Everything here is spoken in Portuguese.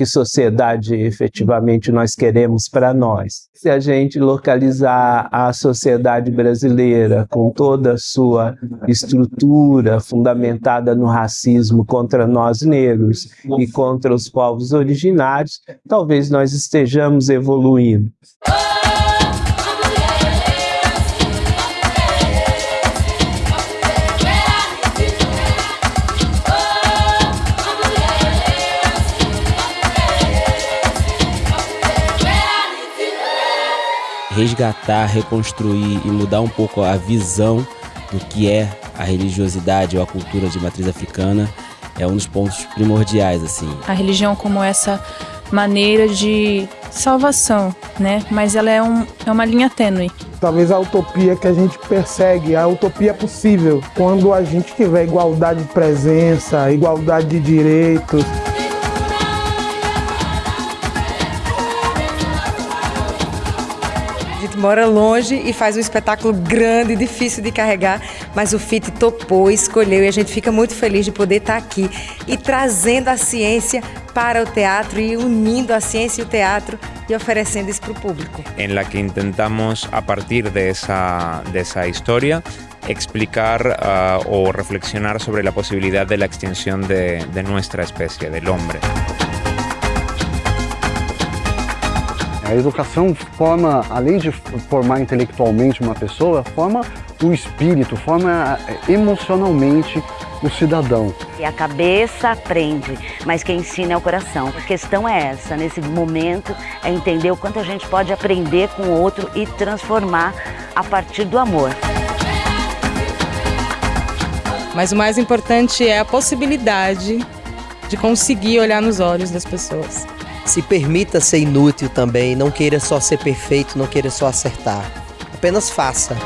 que sociedade efetivamente nós queremos para nós. Se a gente localizar a sociedade brasileira com toda a sua estrutura fundamentada no racismo contra nós negros e contra os povos originários, talvez nós estejamos evoluindo. Resgatar, reconstruir e mudar um pouco a visão do que é a religiosidade ou a cultura de matriz africana é um dos pontos primordiais assim. A religião como essa maneira de salvação, né? Mas ela é, um, é uma linha tênue. Talvez a utopia que a gente persegue, a utopia possível, quando a gente tiver igualdade de presença, igualdade de direitos. Mora longe e faz um espetáculo grande, difícil de carregar, mas o FIT topou, escolheu e a gente fica muito feliz de poder estar aqui e trazendo a ciência para o teatro e unindo a ciência e o teatro e oferecendo isso para o público. Em la que intentamos, a partir dessa, dessa história, explicar uh, o reflexionar sobre a possibilidade da extinção de, de nossa espécie, do homem. A educação forma, além de formar intelectualmente uma pessoa, forma o espírito, forma eh, emocionalmente o cidadão. E a cabeça aprende, mas quem ensina é o coração. A questão é essa, nesse momento, é entender o quanto a gente pode aprender com o outro e transformar a partir do amor. Mas o mais importante é a possibilidade de conseguir olhar nos olhos das pessoas. Se permita ser inútil também, não queira só ser perfeito, não queira só acertar. Apenas faça.